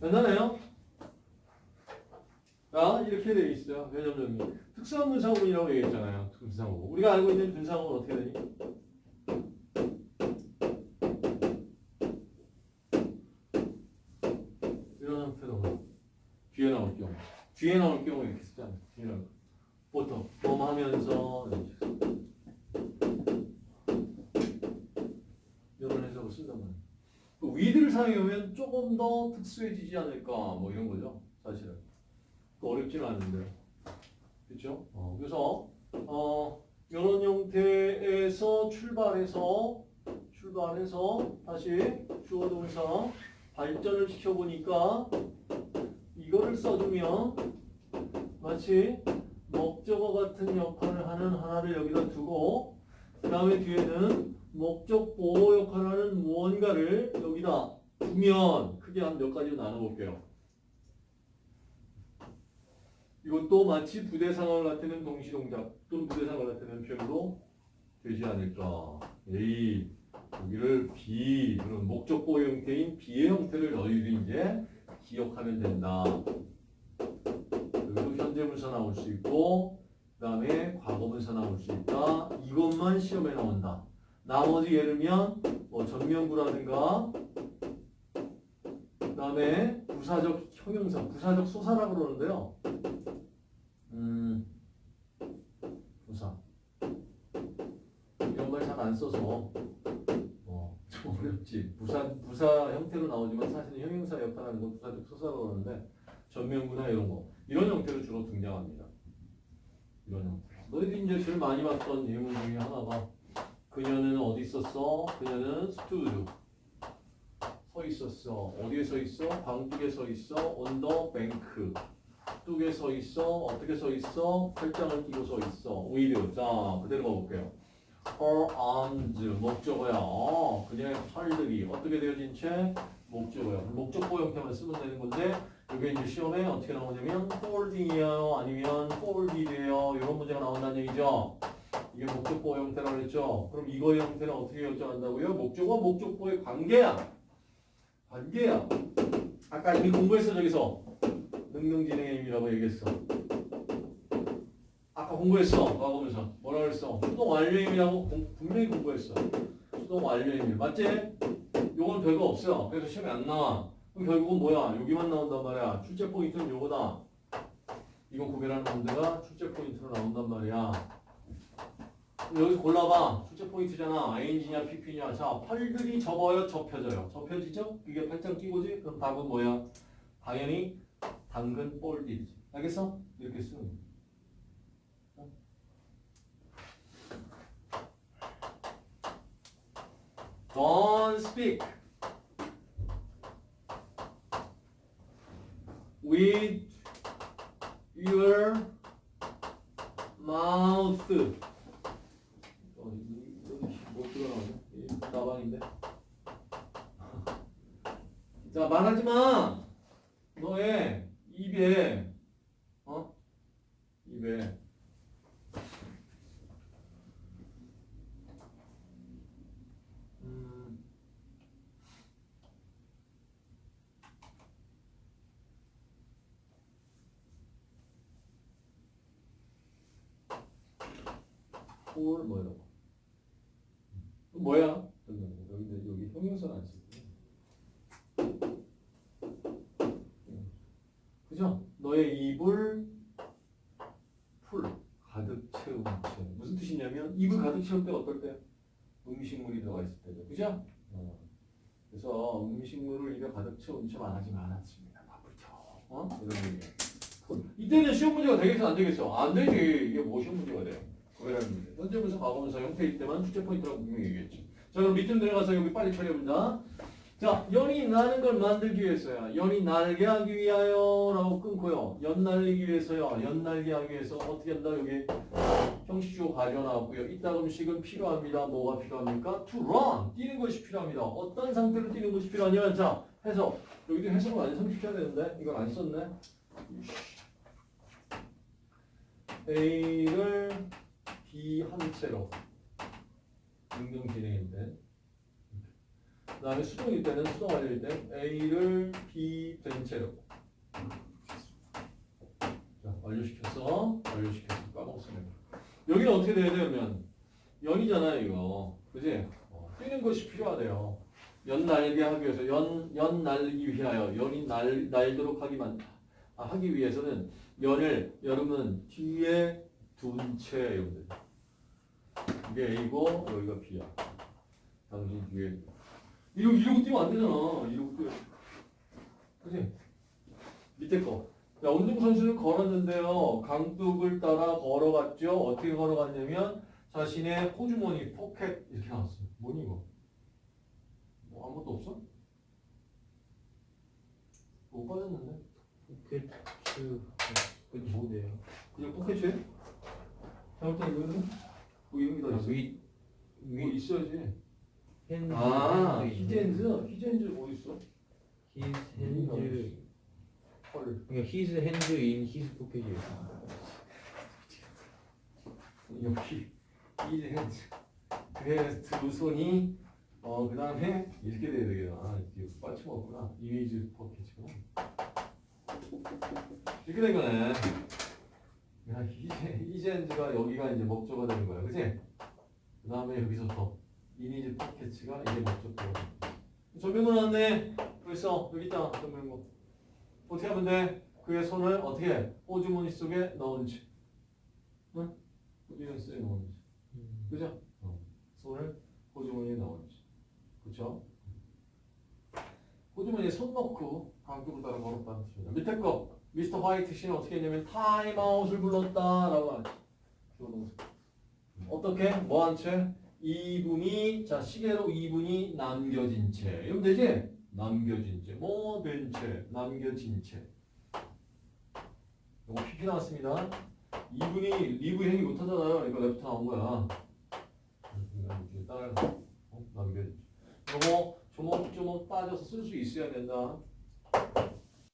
괜찮아요? 자, 이렇게 되어 있어요. 회전 정리. 특수한 분사구문이라고 얘기했잖아요. 분사구문. 우리가 알고 있는 분사구문 어떻게 되니? 이런 형태로 뒤에 나올 경우. 뒤에 나올 경우 이렇게 쓰잖아요. 뒤에 나올. 보통 뭐 하면서 그 위드를 사용하면 조금 더 특수해지지 않을까 뭐 이런 거죠. 사실은. 그 어렵지는 않은데요. 그렇죠? 어, 그래서 어, 이런 형태에서 출발해서 출발해서 다시 주어 동사 발전을 시켜보니까 이거를 써주면 마치 목적어 같은 역할을 하는 하나를 여기다 두고 그 다음에 뒤에는 목적 보호 역할을 하는 무언가를 여기다 두면 크게 한 몇 가지로 나눠볼게요. 이것도 마치 부대 상황을 나타내는 동시 동작 또는 부대 상황을 나타내는 표현으로 되지 않을까. A 여기를 B 그런 목적 보호 형태인 B의 형태를 너희들이 이제 기억하면 된다. 여기도 현재 분사 나올 수 있고 그 다음에 과거 분사 나올 수 있다. 이것만 시험에 나온다. 나머지 예를면 뭐 전면부라든가 그 다음에 부사적 형용사, 부사적 소사라고 그러는데요. 음, 부사 이런 말 잘 안 써서 어, 좀 어렵지. 부사 부사 형태로 나오지만 사실은 형용사 역할하는 건 부사적 소사라고 그러는데 전면부나 이런 거 이런 형태로 주로 등장합니다. 이런 형태. 너희들이 이제 제일 많이 봤던 예문 중에 하나가 그녀는 어디 있었어? 그녀는 stood 서 있었어. 어디에 서 있어? 강둑에 서 있어. on the bank. 뚝에 서 있어. 어떻게 서 있어? 팔짱을 끼고 서 있어. with. 자, 그대로 가볼게요. her arms. 목적어야. 어, 그녀의 팔들이 어떻게 되어진 채? 목적어야. 목적보 형태만 쓰면 되는 건데 이게 이제 시험에 어떻게 나오냐면 folding이에요. 아니면 folded예요. 이런 문제가 나온다는 얘기죠. 이게 목적보 형태라고 그랬죠. 그럼 이거의 형태는 어떻게 결정한다고요? 목적어 목적보의 관계야. 관계야. 아까 이미 공부했어 저기서 능능진행의 의미라고 얘기했어. 아까 공부했어. 과거면서 뭐라 그랬어? 수동 공- 분명히 공부했어. 수동 의미 맞지? 요건 별거 없어. 그래서 시험에 안 나와. 그럼 결국은 뭐야? 여기만 나온단 말이야. 출제 포인트는 요거다. 이거 구별하는 문제가 출제 포인트로 나온단 말이야. 여기서 골라봐. 출제 포인트잖아. ING냐 PP냐. 자, 팔들이 접어요, 접혀져요. 접혀지죠? 이게 팔짱 끼고지? 그럼 답은 뭐야? 당연히 당근 볼디지. 알겠어? 이렇게 쓰는 거야. 어? Don't speak with your mouth. 어, 이거 못 들어나오네. 이 나방인데. 자, 말하지 마. 너의 입에 어? 입에 음. 폴 뭐라고? 뭐야? 여기 여기 형용사는 안쓰고. 그죠? 너의 입을 full 가득 채운 채. 무슨 뜻이냐면 입을 가득 채울 때 어떨 때? 음식물이 들어가 있을 때죠. 그죠? 어. 그래서 음식물을 입에 가득 채운 채 말하지 않았습니다. 바쁘죠. 어? 이런 얘기 full 이때는 시험 문제가 되겠어 안 되겠어? 안 되지. 이게 뭐 시험 문제가 돼요? 그거라는 문제 현재분사 과거분사 형태일 때만 출제 포인트라고 분명히 얘기했죠. 자 그럼 밑으로 내려가서 여기 빨리 처리해본다 자, 연이 나는 걸 만들기 위해서야. 연이 날게 하기 위하여 라고 끊고요. 연 날리기 위해서요. 연 날게 하기 위해서 어떻게 한다? 여기 형식주어 가져 나왔고요. 이따 음식은 필요합니다. 뭐가 필요합니까? To run. 뛰는 것이 필요합니다. 어떤 상태로 뛰는 것이 필요하냐? 자, 해석. 여기도 해석을 많이 성취해야 되는데 이걸 안 썼네. A를 B 한 채로 능동 진행인데 그 다음에 수동일 때는 수동 완료일 때 A를 B 된 채로 자, 완료시켰어. 완료시켰어. 까먹었으면. 여기는 어떻게 돼야 되냐면 연이잖아요, 이거. 그지? 어, 뛰는 것이 필요하대요. 연 날게 하기 위해서 연, 연 날기 위하여 연이 날, 날도록 하기만 아, 하기 위해서는 연을 여러분 뒤에 둔 채 이게 A고 여기가 B야 당신 뒤에 이러고 이러고 뛰면 안 되잖아 이러고 뛰어 그지? 밑에 거 자, 운동 선수는 걸었는데요. 강둑을 따라 걸어갔죠. 어떻게 걸어갔냐면 자신의 호주머니, 포켓 이렇게 나왔어요. 뭐니 이거? 뭐 아무것도 없어? 못 빠졌는데? 포켓 그 뭐네요? 그냥 포켓이에요? 잘못된 이거는? 뭐 이런 게다 있어. 위뭐위 있어야지. 핸즈 아, 핸즈 히젠즈? 히젠즈 뭐 있어? 히즈 핸즈 헐. 그러니까 히즈 핸즈 인 히즈 포켓이에요. 여기 이젠즈. 그래서 두 손이 어, 그 다음에 이렇게 돼야 되겠다. 아, 이게 빠쳐먹었구나. 이미지 포켓이구나. 이렇게 된 거네. 야, 이제, 이젠즈가 여기가 이제 목적어가 되는 거야. 그지? 그 다음에 여기서부터 이미지 포켓가 이게 거야. 전면고 나왔네. 벌써 여기 있다. 전면고. 어떻게 하면 돼? 그의 손을 어떻게 해? 호주머니 속에 채. 응? 호주머니 속에 채. 그죠? 어. 손을 호주머니에 채. 그쵸? 호주머니에 손 넣고 강둑을 따라 걸었다는 뜻입니다. 밑에 거 미스터 화이트 씨는 어떻게 했냐면 타임아웃을 불렀다 라고 하죠. 주어동사. 어떻게? 뭐한 채? 2분이 자 시계로 2분이 남겨진 채. 이러면 되지? 남겨진 채. 뭐된 채. 남겨진 채. 이거 PP 나왔습니다. 2분이 leave 행위 못하잖아요. 그러니까 left 나온 거야. 따라서 어? 남겨진 채. 요거 조목조목 따져서 쓸 수 있어야 된다.